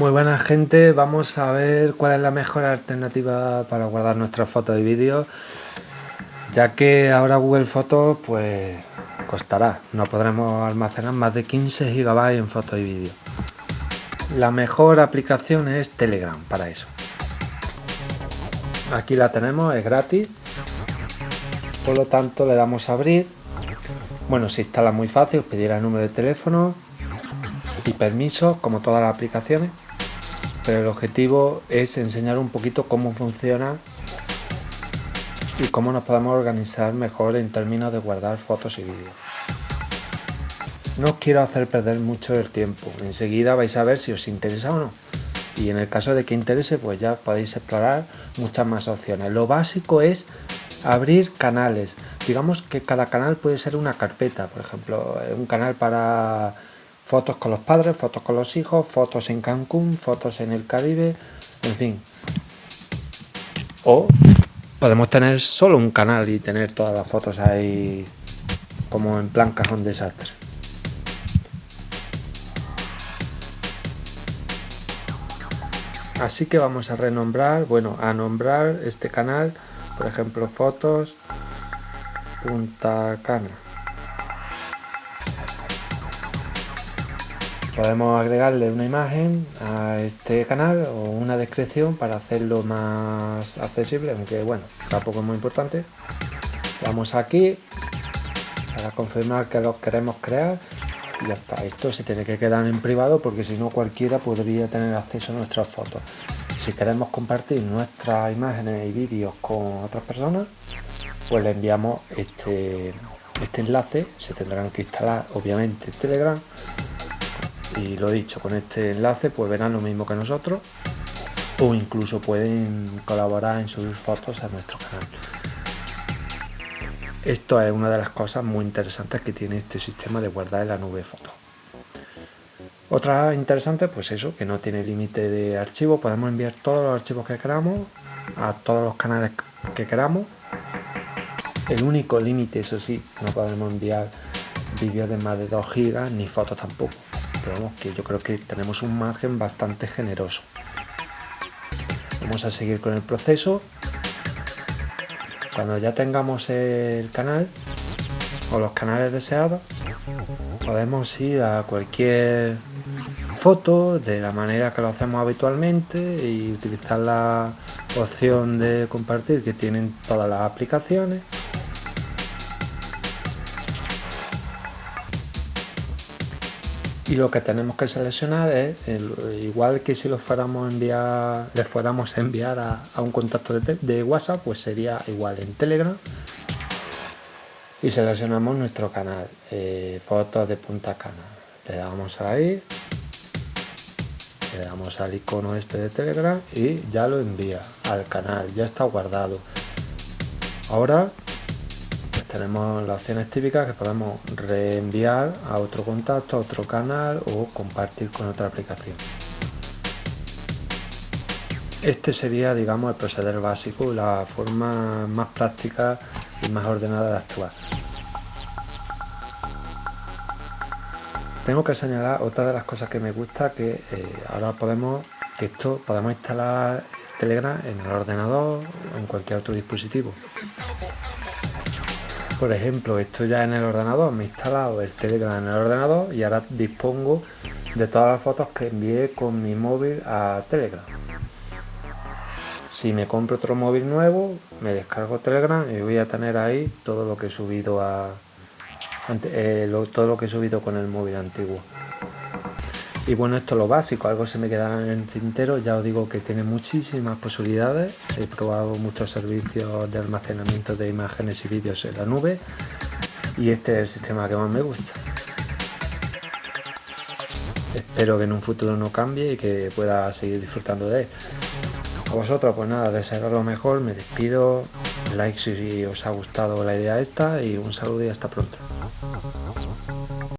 Muy buena gente, vamos a ver cuál es la mejor alternativa para guardar nuestras fotos y vídeos ya que ahora Google Fotos pues costará, no podremos almacenar más de 15 GB en fotos y vídeos. La mejor aplicación es Telegram para eso. Aquí la tenemos, es gratis, por lo tanto le damos a abrir. Bueno, se instala muy fácil, os pedirá el número de teléfono y permiso, como todas las aplicaciones, pero el objetivo es enseñar un poquito cómo funciona y cómo nos podemos organizar mejor en términos de guardar fotos y vídeos. No os quiero hacer perder mucho el tiempo, enseguida vais a ver si os interesa o no. Y en el caso de que interese, pues ya podéis explorar muchas más opciones. Lo básico es abrir canales. Digamos que cada canal puede ser una carpeta, por ejemplo, un canal para fotos con los padres, fotos con los hijos, fotos en Cancún, fotos en el Caribe, en fin. O podemos tener solo un canal y tener todas las fotos ahí como en plan cajón desastre. Así que vamos a renombrar, bueno, a nombrar este canal, por ejemplo, fotos Punta Cana. Podemos agregarle una imagen a este canal o una descripción para hacerlo más accesible, aunque bueno, tampoco es muy importante. Vamos aquí para confirmar que lo queremos crear y ya está. Esto se tiene que quedar en privado porque si no cualquiera podría tener acceso a nuestras fotos. Si queremos compartir nuestras imágenes y vídeos con otras personas, pues le enviamos este, este enlace. Se tendrán que instalar obviamente Telegram y lo dicho, con este enlace pues verán lo mismo que nosotros o incluso pueden colaborar en subir fotos a nuestro canal. Esto es una de las cosas muy interesantes que tiene este sistema de guardar en la nube fotos. Otra interesante, pues eso, que no tiene límite de archivo, podemos enviar todos los archivos que queramos a todos los canales que queramos. El único límite, eso sí, no podemos enviar vídeos de más de 2 gigas ni fotos tampoco pero que yo creo que tenemos un margen bastante generoso. Vamos a seguir con el proceso. Cuando ya tengamos el canal o los canales deseados, podemos ir a cualquier foto de la manera que lo hacemos habitualmente y utilizar la opción de compartir que tienen todas las aplicaciones y lo que tenemos que seleccionar es igual que si lo fuéramos enviar le fuéramos a enviar a, un contacto de, whatsapp pues sería igual en telegram. Y seleccionamos nuestro canal eh, fotos de punta cana. Le damos ahí le damos al icono este de telegram y ya lo envía al canal ya está guardado. Ahora tenemos las opciones típicas que podemos reenviar a otro contacto, a otro canal o compartir con otra aplicación. Este sería, digamos, el proceder básico, la forma más práctica y más ordenada de actuar. Tengo que señalar otra de las cosas que me gusta, que eh, ahora podemos, que esto podemos instalar Telegram en el ordenador o en cualquier otro dispositivo. Por ejemplo, esto ya en el ordenador, me he instalado el Telegram en el ordenador y ahora dispongo de todas las fotos que envié con mi móvil a Telegram. Si me compro otro móvil nuevo, me descargo Telegram y voy a tener ahí todo lo que he subido a eh, todo lo que he subido con el móvil antiguo. Y bueno, esto es lo básico, algo se me quedará en el tintero, ya os digo que tiene muchísimas posibilidades, he probado muchos servicios de almacenamiento de imágenes y vídeos en la nube y este es el sistema que más me gusta. Espero que en un futuro no cambie y que pueda seguir disfrutando de él. A vosotros pues nada, desearos lo mejor, me despido, like si os ha gustado la idea esta y un saludo y hasta pronto.